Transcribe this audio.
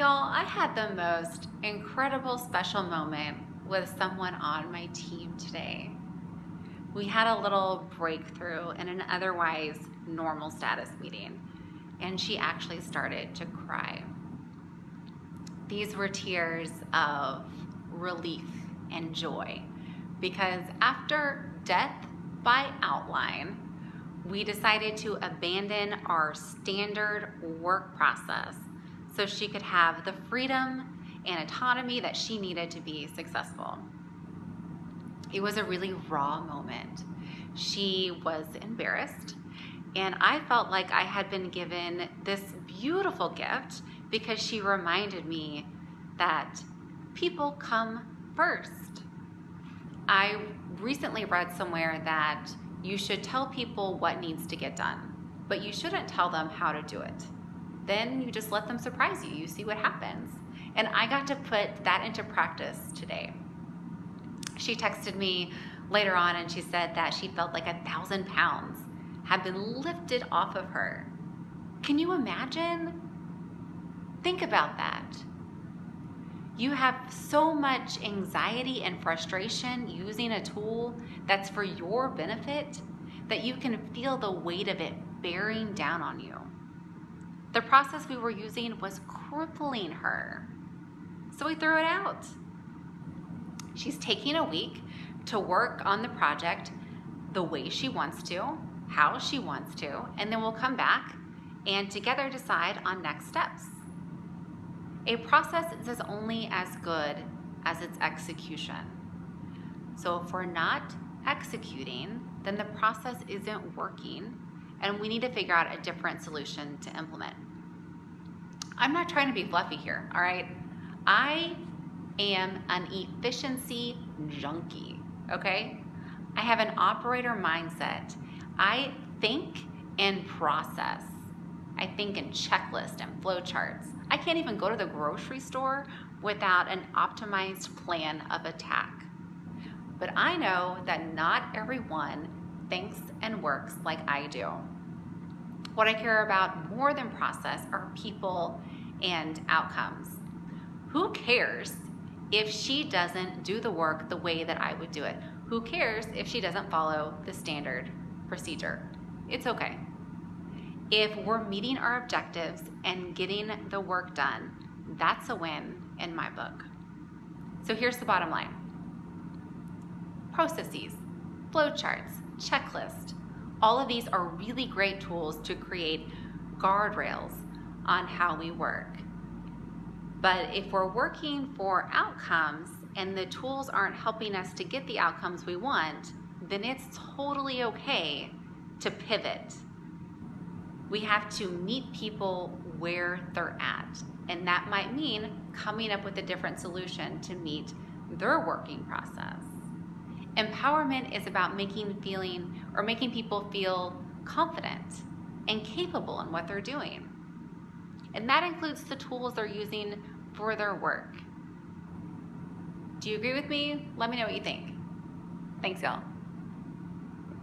Y'all, I had the most incredible special moment with someone on my team today. We had a little breakthrough in an otherwise normal status meeting, and she actually started to cry. These were tears of relief and joy because after death by outline, we decided to abandon our standard work process so she could have the freedom and autonomy that she needed to be successful. It was a really raw moment. She was embarrassed, and I felt like I had been given this beautiful gift because she reminded me that people come first. I recently read somewhere that you should tell people what needs to get done, but you shouldn't tell them how to do it. Then you just let them surprise you. You see what happens. And I got to put that into practice today. She texted me later on and she said that she felt like a thousand pounds had been lifted off of her. Can you imagine? Think about that. You have so much anxiety and frustration using a tool that's for your benefit that you can feel the weight of it bearing down on you. The process we were using was crippling her. So we threw it out. She's taking a week to work on the project the way she wants to, how she wants to, and then we'll come back and together decide on next steps. A process is as only as good as its execution. So if we're not executing, then the process isn't working and we need to figure out a different solution to implement. I'm not trying to be fluffy here, all right? I am an efficiency junkie, okay? I have an operator mindset. I think and process. I think in checklists and flowcharts. I can't even go to the grocery store without an optimized plan of attack. But I know that not everyone thinks and works like I do. What I care about more than process are people and outcomes. Who cares if she doesn't do the work the way that I would do it? Who cares if she doesn't follow the standard procedure? It's okay. If we're meeting our objectives and getting the work done, that's a win in my book. So here's the bottom line. Processes, flowcharts, checklist, all of these are really great tools to create guardrails on how we work. But if we're working for outcomes and the tools aren't helping us to get the outcomes we want, then it's totally okay to pivot. We have to meet people where they're at. And that might mean coming up with a different solution to meet their working process. Empowerment is about making feeling or making people feel confident and capable in what they're doing. And that includes the tools they're using for their work. Do you agree with me? Let me know what you think. Thanks, y'all.